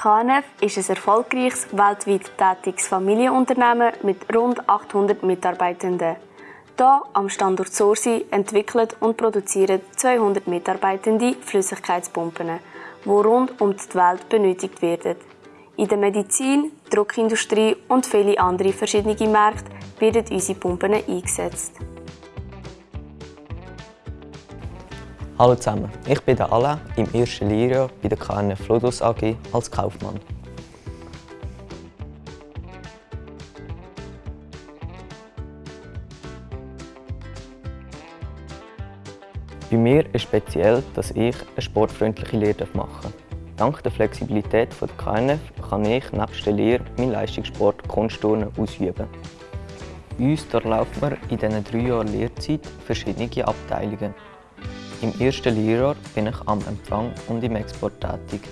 KNF ist ein erfolgreiches, weltweit tätiges Familienunternehmen mit rund 800 Mitarbeitenden. Hier am Standort Sorsi entwickelt und produzieren 200 Mitarbeitende Flüssigkeitspumpen, die rund um die Welt benötigt werden. In der Medizin, Druckindustrie und viele andere verschiedene Märkte werden unsere Pumpen eingesetzt. Hallo zusammen, ich bin Alain im ersten Lehrjahr bei der KNF Flodus AG als Kaufmann. Bei mir ist speziell, dass ich eine sportfreundliche Lehre machen darf. Dank der Flexibilität der KNF kann ich nebst der Lehre meinen Leistungssport Kunstturnen ausüben. Uns durchlaufen wir in diesen drei Jahren Lehrzeit verschiedene Abteilungen. Im ersten Lehrjahr bin ich am Empfang und im Export tätig.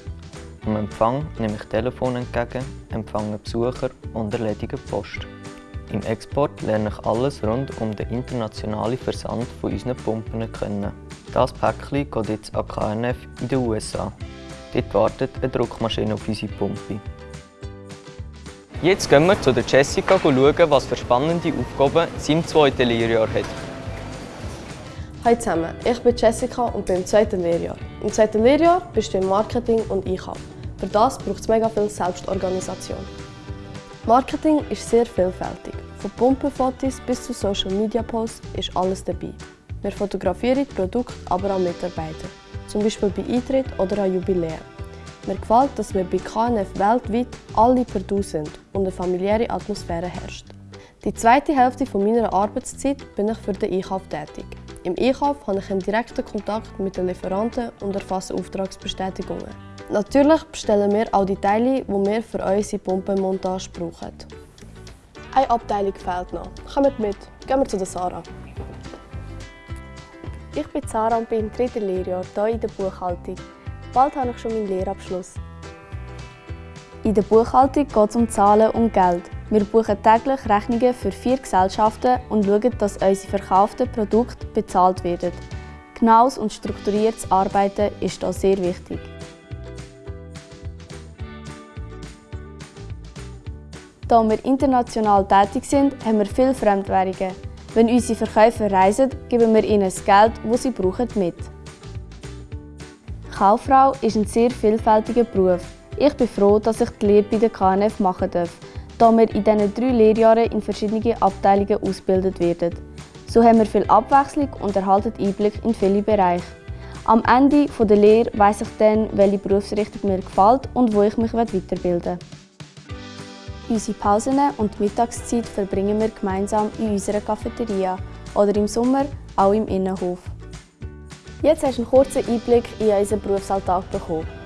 Am Empfang nehme ich Telefon entgegen, empfange Besucher und erledige Post. Im Export lerne ich alles rund um den internationalen Versand von unseren Pumpen kennen. Das Päckchen geht jetzt an KNF in den USA. Dort wartet eine Druckmaschine auf unsere Pumpe. Jetzt gehen wir zu Jessica schauen, was für spannende Aufgaben sie im zweiten Lehrjahr hat. Hallo zusammen, ich bin Jessica und bin im zweiten Lehrjahr. Im zweiten Lehrjahr bist du im Marketing und Einkauf. Für das braucht es mega viel Selbstorganisation. Marketing ist sehr vielfältig. Von Pumpenfotos bis zu Social Media Posts ist alles dabei. Wir fotografieren Produkte, aber auch Mitarbeiter. Zum Beispiel bei Eintritt oder an Jubiläen. Mir gefällt, dass wir bei KNF weltweit alle per Du sind und eine familiäre Atmosphäre herrscht. Die zweite Hälfte meiner Arbeitszeit bin ich für den Einkauf tätig. Im Einkauf habe ich einen direkten Kontakt mit den Lieferanten und erfasse Auftragsbestätigungen. Natürlich bestellen wir auch die Teile, die wir für unsere Pumpenmontage brauchen. Eine Abteilung fehlt noch. Kommt mit, gehen wir zu der Sarah. Ich bin Sarah und bin im dritten Lehrjahr hier in der Buchhaltung. Bald habe ich schon meinen Lehrabschluss. In der Buchhaltung geht es um Zahlen und Geld. Wir buchen täglich Rechnungen für vier Gesellschaften und schauen, dass unsere verkauften Produkte bezahlt werden. Genaues und strukturiertes Arbeiten ist hier sehr wichtig. Da wir international tätig sind, haben wir viele Fremdwährungen. Wenn unsere Verkäufer reisen, geben wir ihnen das Geld, das sie brauchen, mit. Kauffrau ist ein sehr vielfältiger Beruf. Ich bin froh, dass ich die Lehre bei der KNF machen darf da wir in diesen drei Lehrjahren in verschiedenen Abteilungen ausgebildet werden. So haben wir viel Abwechslung und erhalten Einblick in viele Bereiche. Am Ende der Lehre weiss ich dann, welche Berufsrichtung mir gefällt und wo ich mich weiterbilden will. Unsere Pausen und Mittagszeit verbringen wir gemeinsam in unserer Cafeteria oder im Sommer auch im Innenhof. Jetzt hast du einen kurzen Einblick in unseren Berufsalltag bekommen.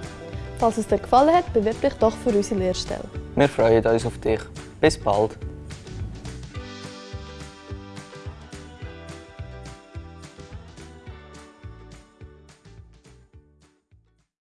Falls es dir gefallen hat, bewirb dich doch für unsere Lehrstelle. Wir freuen uns auf dich. Bis bald.